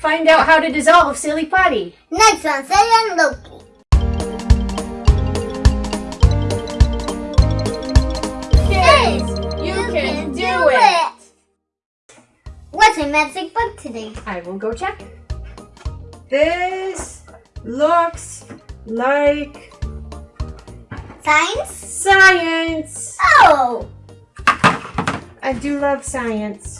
find out how to dissolve Silly Putty. Next on Sagan and Loki. Kids, you can do it. What's a magic book today? I will go check. This looks like Science? science. Oh! I do love science.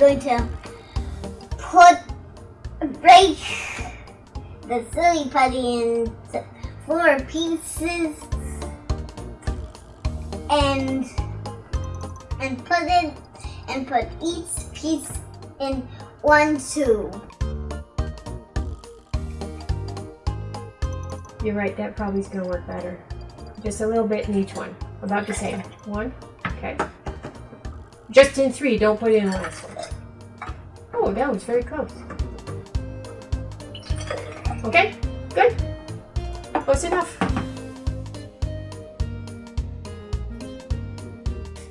going to put break the silly putty in four pieces and and put it and put each piece in one tube. you're right, that probably is going to work better. Just a little bit in each one. About the same. One. Okay. Just in three, don't put in one. Oh, that was very close. Okay, good. Close enough.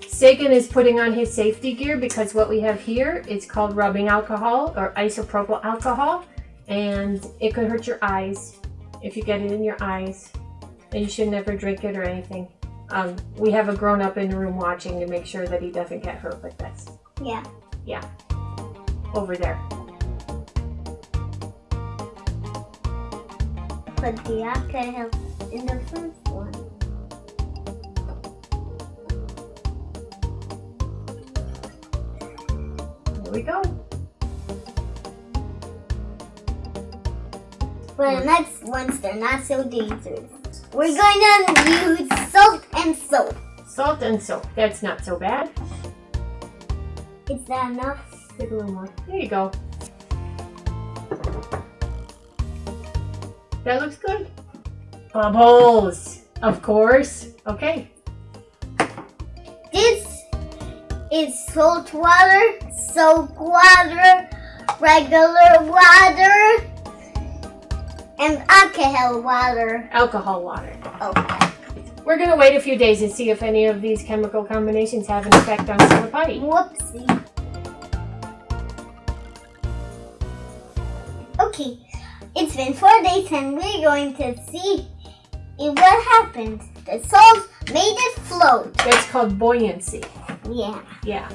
Sagan is putting on his safety gear because what we have here is called rubbing alcohol or isopropyl alcohol and it could hurt your eyes if you get it in your eyes and you should never drink it or anything. Um, we have a grown up in the room watching to make sure that he doesn't get hurt with this. Yeah. Yeah. Over there. Put the alcohol in the first one. There we go. But the next ones, they're not so dangerous. We're going to use salt and soap. Salt and soap. That's not so bad. Is that enough? A little more. There you go. That looks good. Bubbles. Of course. Okay. This is salt water, soap water, regular water, and alcohol water. Alcohol water. Okay. We're going to wait a few days and see if any of these chemical combinations have an effect on silly putty. Whoopsie. Okay, it's been four days and we're going to see if what happened. The salt made it float. That's called buoyancy. Yeah. Yeah.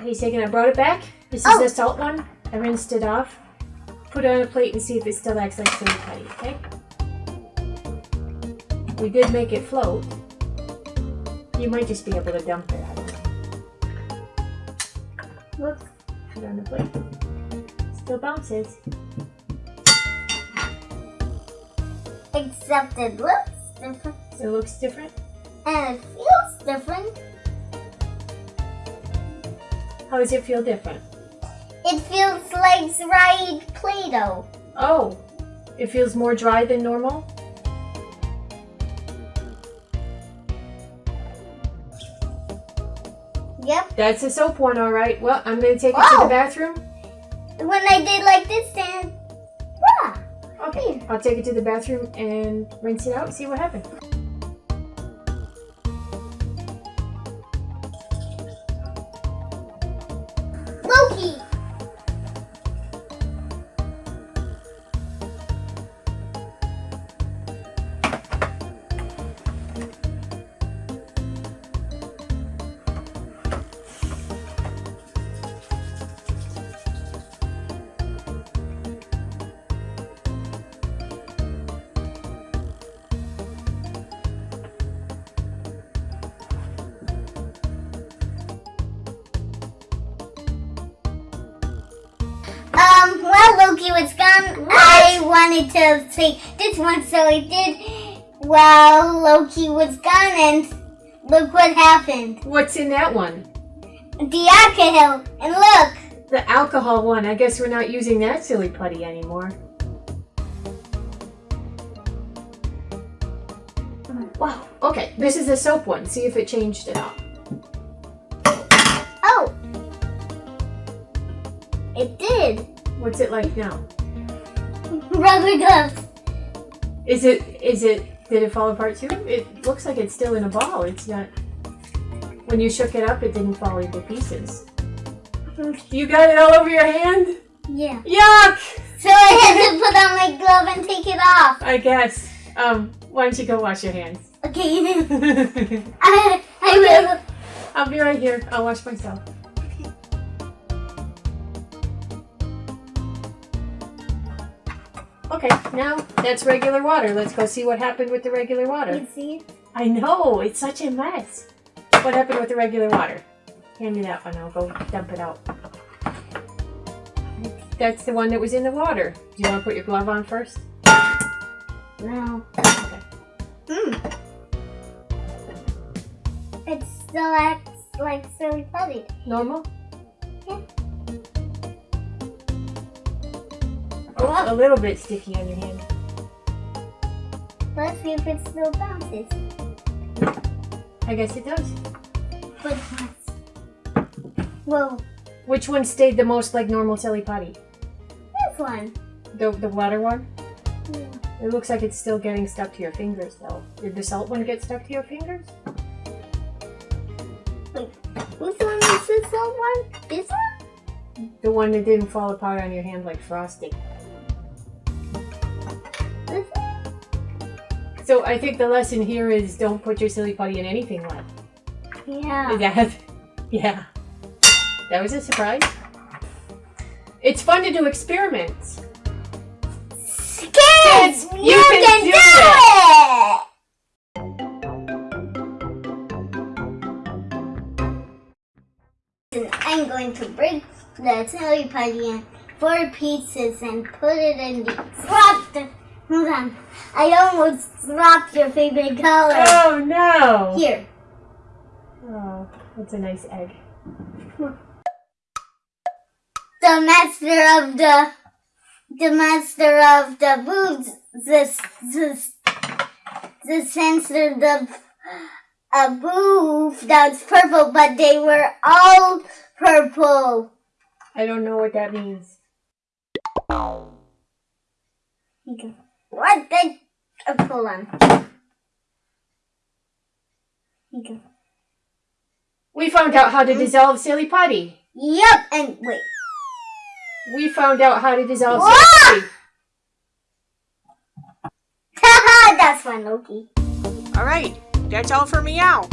Hey, second, I brought it back. This is Oh. the salt one. I rinsed it off. Put it on a plate and see if it still acts like silly putty, okay? We did make it float. You might just be able to dump it. Look, put it on the plate. Still bounces. Except it looks different It looks different. and it feels different. How does it feel different? It feels like dried Play-Doh. Oh, it feels more dry than normal? Yep. That's a soap one, all right. Well, I'm going to take it to Oh. the bathroom. When I did like this, then yeah. Okay, I'll take it to the bathroom and rinse it out see what happened. Loki was gone, I wanted to say this one, so I did while Loki was gone, and look what happened. What's in that one? The alcohol, and look. The alcohol one. I guess we're not using that silly putty anymore. Wow. Okay, this is the soap one. See if it changed at all. Oh, it did. What's it like now? Rubber gloves. Is it? Is it? Did it fall apart too? It looks like it's still in a ball. It's not. When you shook it up, it didn't fall into pieces. You got it all over your hand? Yeah. Yuck! So I had to put on my glove and take it off. I guess. Um, why don't you go wash your hands? Okay. I, I will. I'll be right here. I'll wash myself. Okay, now that's regular water. Let's go see what happened with the regular water. You see? I know, it's such a mess. What happened with the regular water? Hand me that one, I'll go dump it out. That's the one that was in the water. Do you want to put your glove on first? No. Okay. Hmm. It still acts like silly putty. Normal? Oh, a little bit sticky on your hand. Let's see if it still bounces. I guess it does. But Whoa, Which one stayed the most like normal silly putty? this one. The, the water one? Yeah. It looks like it's still getting stuck to your fingers though. Did the salt one get stuck to your fingers? Which one is this one? This one? The one that didn't fall apart on your hand like frosting. So I think the lesson here is don't put your silly putty in anything wet. Yeah. That, yeah. That was a surprise. It's fun to do experiments. Kids, you, you can can, do do, it! And I'm going to break the silly putty in four pieces and put it in the drop the hold on. I almost dropped your favorite color. Oh no! Here. Oh, that's a nice egg. The master of the the master of the boobs the the the censor the a booth that's purple but they were all purple. I don't know what that means. What the uh, hold on. Okay. We found out how to dissolve silly putty. Yep, and wait. We found out how to dissolve Whoa! silly putty. Haha, that's fun, Loki. All right, that's all for meow.